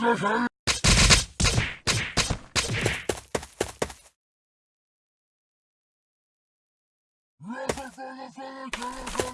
Hiya! Hiya! I'm Hiya! dying! Hiya! Mama!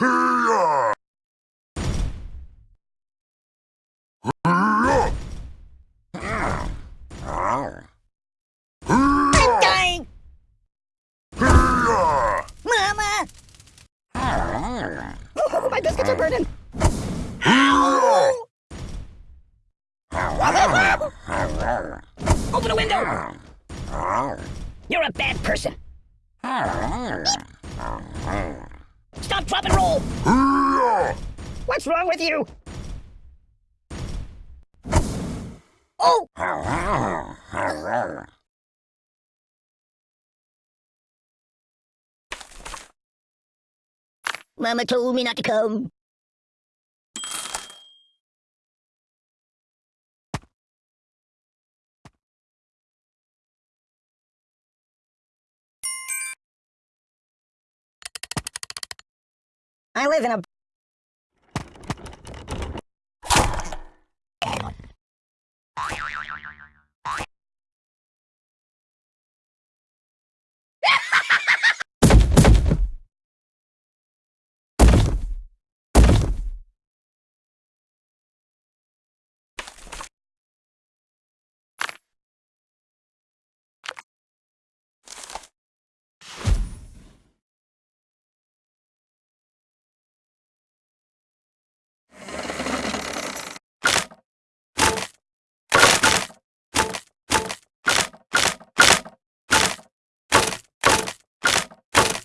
Oh, my biscuits are burning! Hiya! Open a window! You're a bad person! Stop, drop, and roll! What's wrong with you? Oh! Mama told me not to come. I live in a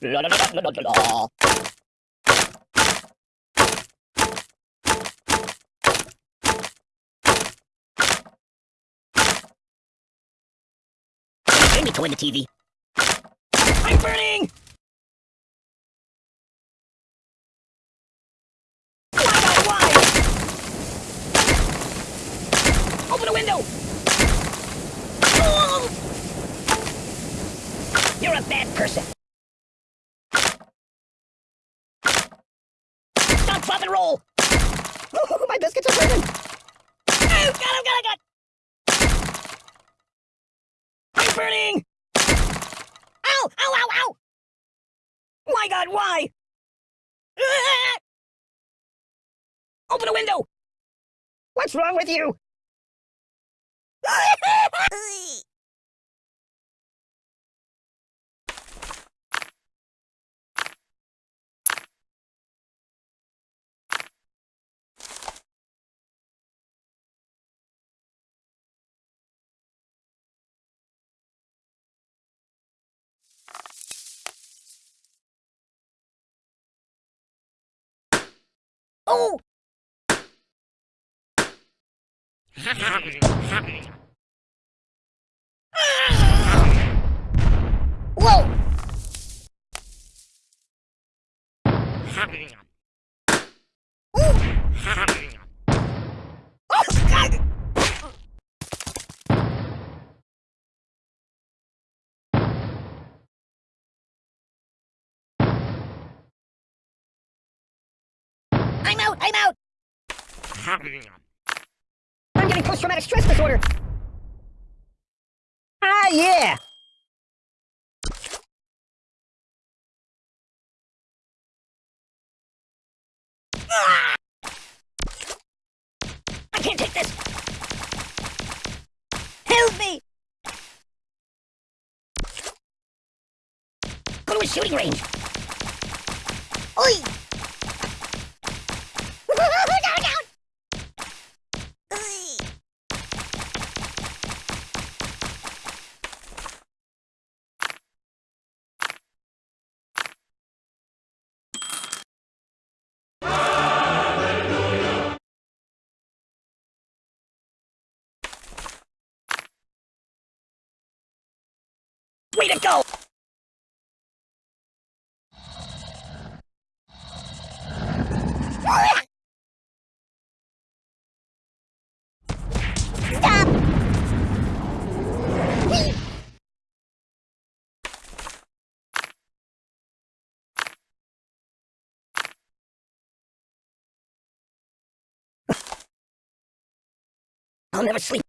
Turn me toward the TV. I'm burning! Open a window! Oh! You're a bad person. Stop, and roll! Oh, my biscuits are burning! Oh, God, oh, God, oh, God! I'm burning! Ow, ow, ow, ow! My God, why? Open a window! What's wrong with you? Oh! Whoa! Oh, God! I'm out! I'm out! I'm getting post-traumatic stress disorder! Ah, yeah! Ah! I can't take this! Help me! Go to a shooting range! Oi! Way to go! I'll never sleep.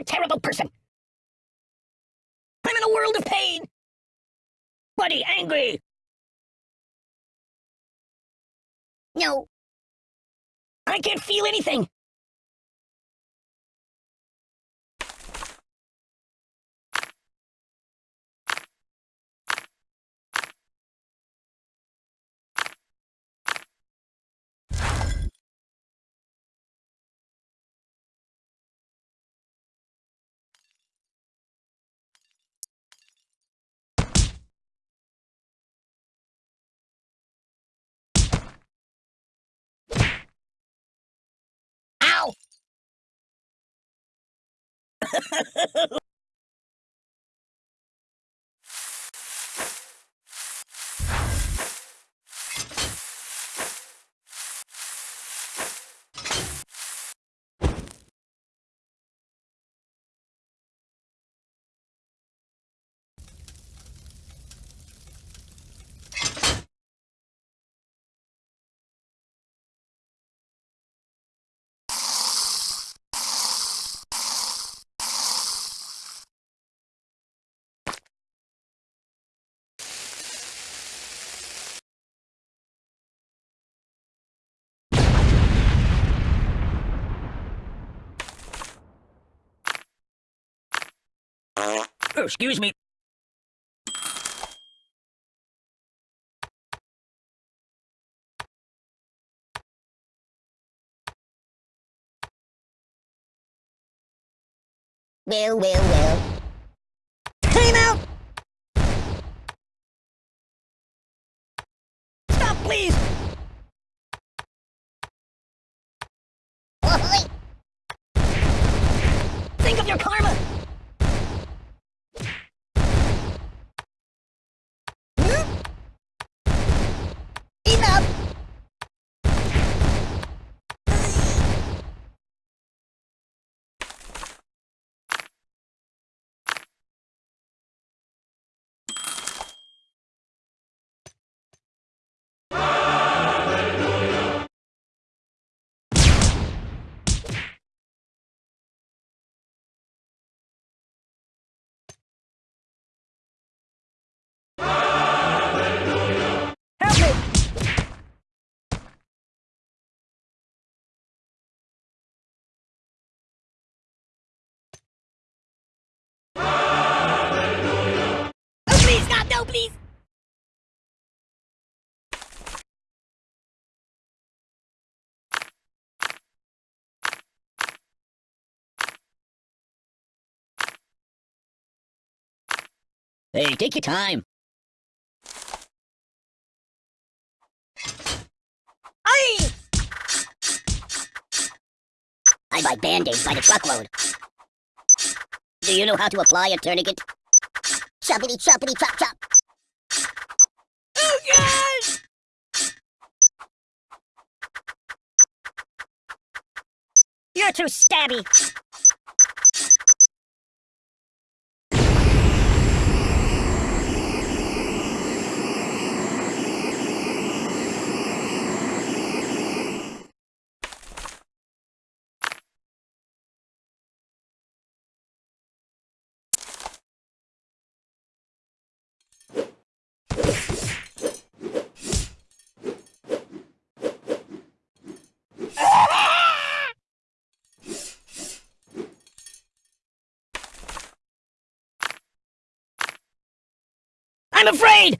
a terrible person. I'm in a world of pain. Buddy, angry. No. I can't feel anything. Ow! Oh, Oh, excuse me. Well, well, well. Time out! Stop, please! Think of your karma! Please, God, no, please! Hey, take your time. Aye! I buy band-aids by the truckload. Do you know how to apply a tourniquet? Choppity choppity chop chop. Too stabby. I'm afraid!